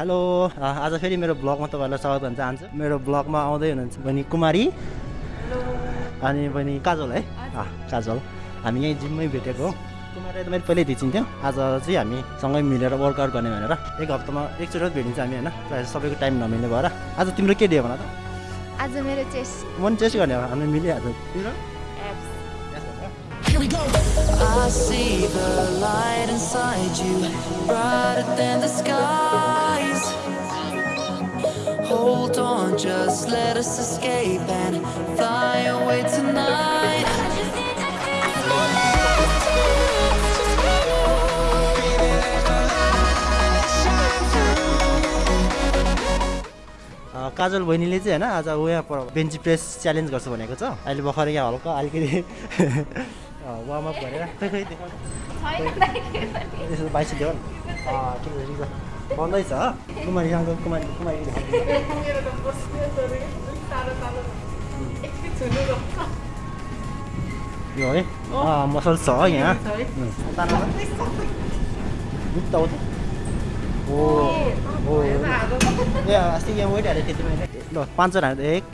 Hello आज फेरि मेरो ब्लगमा तपाईँहरूलाई स्वागत गर्न चाहन्छु। मेरो ब्लगमा आउँदै हुनुहुन्छ बहिनी कुमारी। अनि बहिनी काजल है। काजल हामी यहीँ जिममै भेटेको हो। कुमारी त मैले पहिल्यै चिन्थ्यौँ आज चाहिँ हामी सँगै मिलेर वर्कआउट गर्ने भनेर एक हप्तामा एकचोटि भेटिन्छ हामी होइन? प्रायः सबैको टाइम नमिल्ने भएर। आज तिम्रो के डे भन त? आज मेरो चेस्ट। म पनि टेस्ट गर्ने हो। हामी मिलिहाल्छ। तिम्रो? I see the light inside you, brighter than the skies. Hold on, just let us escape and fly away tonight. काजल बहिनीले चाहिँ होइन आज ऊ यहाँ पर बेन्ची प्रेस च्यालेन्ज गर्छु भनेको छ। अहिले भर्खर यहाँ हल्का अलिकति। वार्मअप गरेर। खै खै बाइस देऊ न। ठिक छ ठिक छ। बन्दैछ कुमारीसँग कुमारी कुमारी देखाउ। यो है? अँ मसल छ यहाँ। उम्, तान्नु न। उता उता ओ ए अस्ति यहाँ वेट हालेको थिएँ मैले ल पाँचजना हाल्दा एक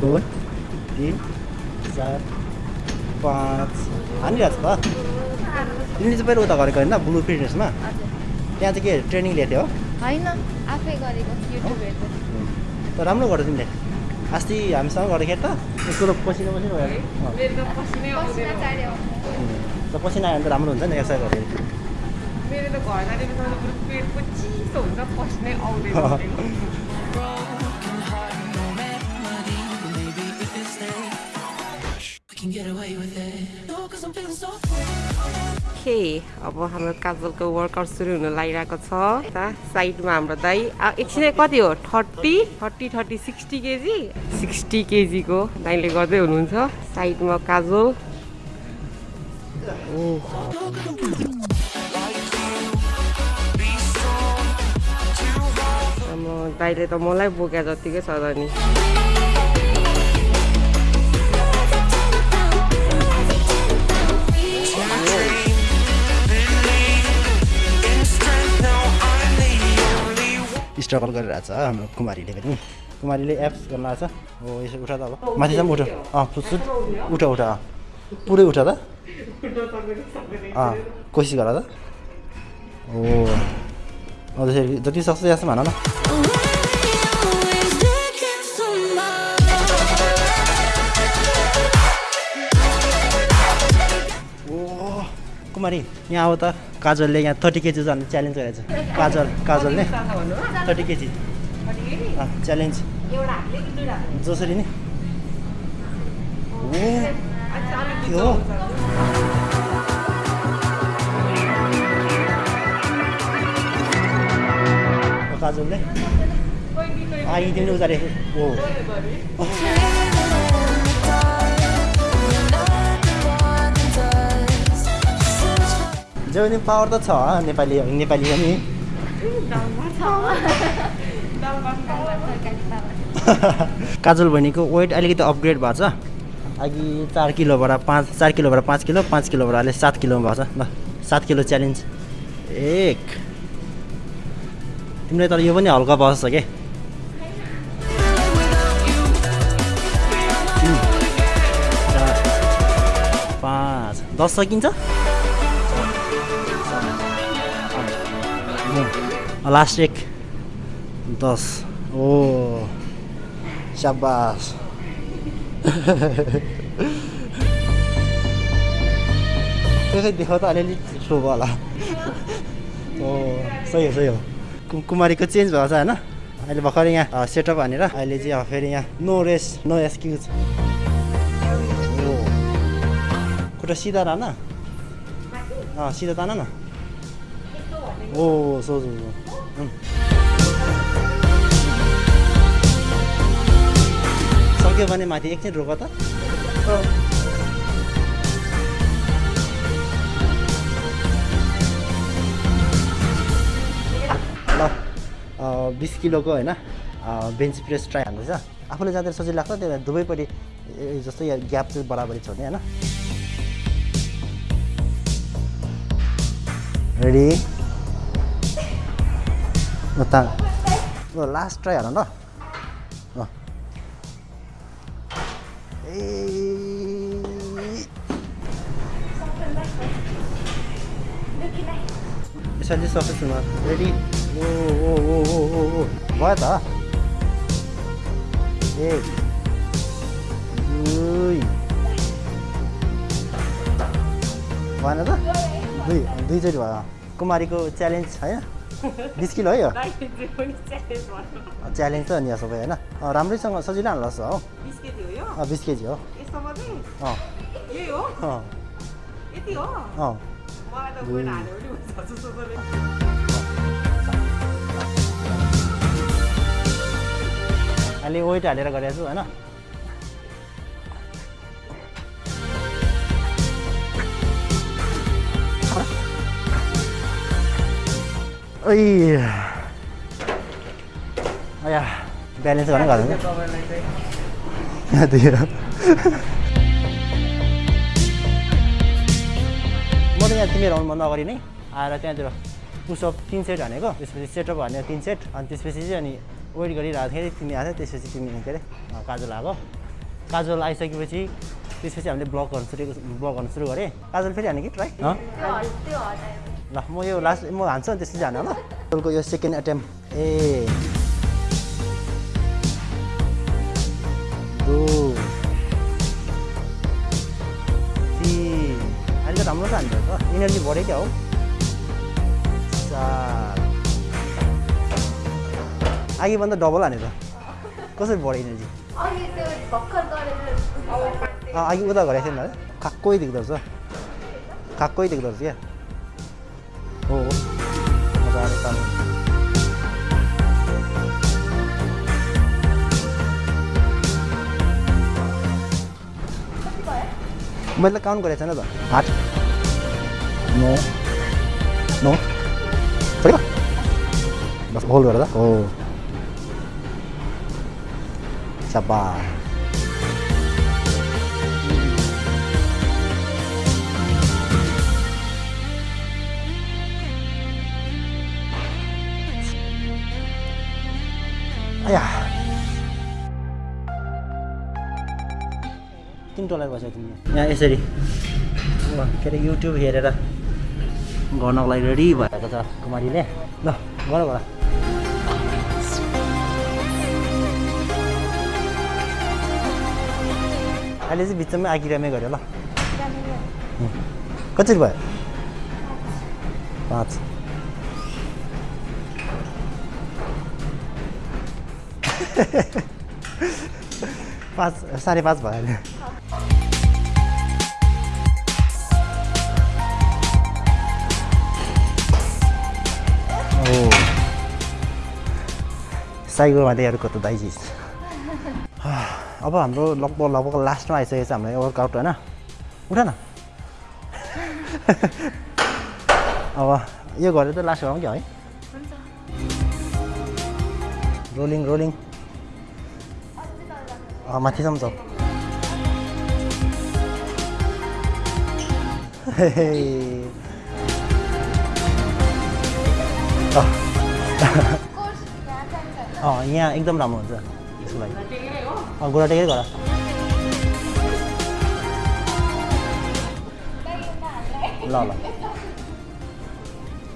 दुई तिन चार पाँच। हानिरहेको छ त? तिमीले चाहिँ पहिला उता गरेको होइन ब्लु फिटनेसमा? त्यहाँ चाहिँ के ट्रेनिङ लिएको थियो होइन आफै गरेको युट्युब हेर्दै त राम्रो गर्यो तिमीले। अस्ति हामीसँग गर्दाखेरि त यस्तो त पसिना पसिना भयो। त पसिना आयो भने त राम्रो हुन्छ नि एक्सर्साइज गर्दाखेरि मेरो त घर जाने बित्थामा त पुरा पेट चिसो हुन्छ पस्नै आउँदैन। के अब हाम्रो काजलको वर्कआउट सुरु हुन लागिरहेको छ। साइडमा हाम्रो दाई। एकछिनै कति हो? Thirty? Thirty thirty sixty KG? Sixty केजीको दाइले गर्दै हुनुहुन्छ। साइडमा काजल। दाइले त मलाई बोक्या जतिकै छ नि। स्ट्रगल छ हाम्रो कुमारीले पनि। कुमारीले एप्स गर्न आएको छ हो यसो उठा त अब। माथिसम्म उठ। अँ फुटसुट उठ उठ अँ। पुरै उठ त। अँ कोसिस गर त। हो। त्यसरी जति सक्छ त्यहाँसम्म भन न। कुमारी यहाँ आऊ त काजलले यहाँ थर्टी केजी जानु च्यालेन्ज गरेको छ काजल काजलले थर्टी केजी च्यालेन्ज जसरी नि। हो? काजलले आइ तिमीले उतारे जो नि पावर त छ नेपाली नेपाली पनि काजल बहिनीको वेट अलिकति अपग्रेड भएको छ। अघि चार किलोबाट पाँच चार किलोबाट पाँच किलो पाँच किलोबाट अहिले सात किलोमा भएको छ। ल सात किलो च्यालेन्ज एक। तिमीलाई तर यो पनि हल्का बस्छ के? पाँच। दस सकिन्छ? लास्ट एक दस ओ स्याबास त्यसै देखाउ त अलिअलि ठुलो भयो होला ओ सही हो सही हो कु- कुमारीको चेन्ज भएको छ होइन अहिले भर्खर यहाँ सेटअप हानेर अहिले चाहिँ अब फेरि यहाँ नो रेस्ट नो एक्सक्युज ओ खुट्टा सिधा अँ सिधा तान न ओ सो सो सो। उम्। सक्यो भने माथि एकछिन रोक त। ल बिस किलोको होइन बेन्च प्रेस ट्राई हान्दैछ आफूले जाँदा सजिलो लाग्छ त्यही भएर दुवैपट्टि जस्तै यहाँ ग्याप चाहिँ बराबरी छोड्ने होइन? रेडी उता लास्ट ट्राई हाल ल। ए यसरी हुनु रेडी ओ ओ ओ ओ ओ ओ भयो त एक दुई भएन त दुई दुईचोटि भयो कुमारीको च्यालेन्ज होइन बिस किलो है यो? च्यालेन्ज त नि सबै होइन। राम्रैसँग सजिलो हाल्नु लाग्छ हो बिस केजी हो। अहिले वेट हालेर गरेको छु होइन। अया ब्यालेन्स गर्नै हो। म त यहाँ तिमीहरू आउनुभन्दा अगाडि नै आएर त्यहाँतिर पुसअप तिन सेट हानेको त्यसपछि सेटअप हानेर तिन सेट अनि त्यसपछि चाहिँ अनि वेट गरिरहेको थिएँ तिमी आएको त्यसपछि तिमी के अरे काजल आएको काजल आइसकेपछि त्यसपछि हामीले ब्लग गर्नु सुरु ब्लग गर्नु सुरु गरेँ काजल फेरि हाने कि ट्राई? ल म यो लास्ट म हान्छु अनि त्यसपछि हान ल काजलको यो सेकेन्ड एटेम्प ए। अहिले त राम्रो त हान्नु त। इनर्जी बढ्यो क्या हो। चार। अघिभन्दा डबल हाने त। कसरी बढ्यो इनर्जी अघि त्यो भर्खर गरेर अँ, अघि उता गरेको थिएन है खाक्कै देख्दो रहेछ खाक्कै देख्दो रहेछ क्या हो हो मजाले तान्नु। मैले त काउन्ट गरेको छैन त आठ नौ नौ छोड्यो बस होल्ड गरेर हो सब्बा आया किन टोलाएर बसेको तिमीले। यहाँ यसरी। वा, के अरे युट्युब हेरेर गर्नको लागि रेडी भएको छ कुमारीले। ल गर गर। अहिले चाहिँ बिचमै आगिरामै गऱ्यो ल. कसरी भयो? पाँच। पाँच साढे पाँच भयो अहिले ओ साइकोमा चाहिँ अर्को त दाइजी अब हाम्रो लगभग लगभग लास्टमा आइसकेको छ हाम्रो वर्कआउट होइन? उठ न अब यो गरेर त लास्ट गरौँ क्या है? रोलिङ रोलिङ अँ, माथिसम्म छ अँ, कोर्स यहाँ जान्छ अँ यहाँ एकदम राम्रो हुन्छ त्यसको लागि अँ गोडा टेकै गर ल ल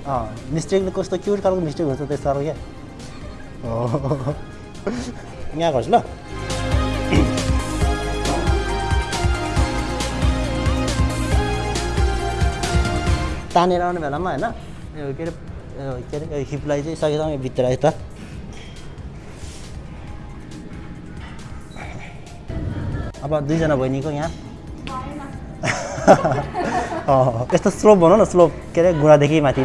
अँ मिस्टेक कस्तो क्युट खालको मिस्टेक हुन्छ त्यस्तो खालको क्या यहाँ गर्छु ल तानेर आउने बेलामा होइन के अरे के अरे हिपलाई चाहिँ सँगैसँगै भित्र यता अब दुईजना बहिनीको यहाँ। यस्तो स्लोप भनौँ न स्लोप। के अरे गुडादेखि माथि।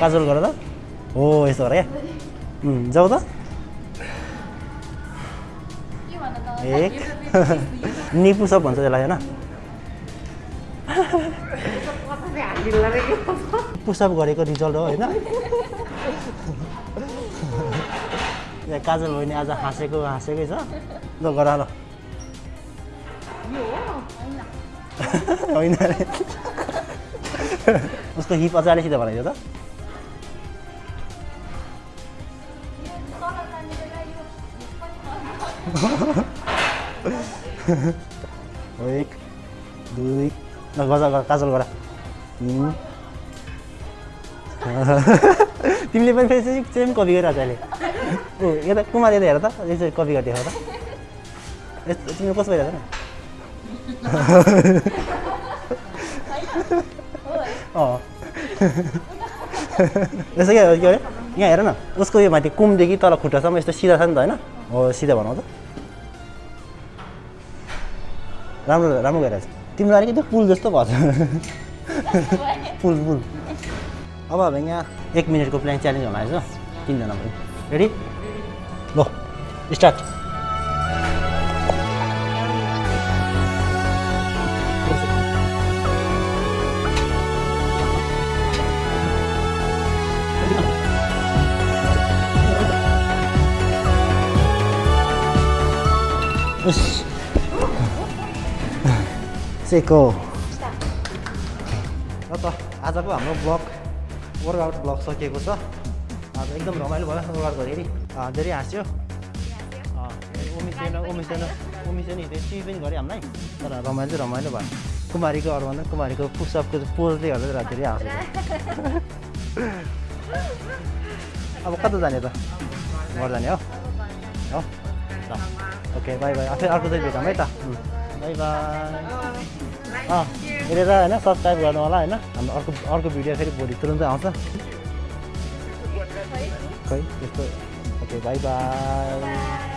काजल गर त। हो यस्तो गर क्या। जाऊ त। एक। निपुसप भन्छ त्यसलाई होइन। पुसअप गरेको रिजल्ट हो होइन? यहाँ काजल बहिनी आज हाँसेको हाँसेकै छ। ल गर ल। होइन अरे उसको हिप सिधै बनाइदियो त। एक दुई ल गजा गर काजल गर। तिमीले पनि फेरि चाहिँ सेम कपी गरिरहेको अहिले ओ यता कुमार यता हेर त यसरी कपी गरेर देखाउ त यस्तो तिमीले कस्तो भइरहेको न अँ यसो के के अरे यहाँ हेर न उसको यो माथि कुमदेखि तल खुट्टासम्म यस्तो सिधा छ नि त होइन हो सिधा बनाउ त राम्रो राम्रो गइरहेछ तिम्रो अलिकति पुल जस्तो भएको छ पुल पुल अब हामी यहाँ एक मिनटको प्लान च्यालेन्ज हुन आएछ तिनजना पनि रेडी ल स्टार्ट त आजको हाम्रो ब्लग वर्कआउट ब्लग सकिएको छ आज एकदम रमाइलो भयो वर्कआउट गर्दाखेरि धेरै हाँस्यो उमिसेन उमिसेन उमिसेन हिँड्दै टी पनि गऱ्यो हामीलाई तर रमाइलो चाहिँ रमाइलो भयो कुमारीको अरू भन्दा कुमारीको पुसअपको पोजले गर्दा धेरै हाँस्यो अब कता जाने त घर जाने हो हो ओके बाई बाई फेरि अर्को चाहिँ भेटौँ है त बाई बाई अँ हेरेर होइन सब्सक्राइब गर्नु होला होइन। हाम्रो अर्को अर्को भिडियो फेरि भोलि तुरुन्तै आउँछ। खै त्यस्तो ओके बाई बाई।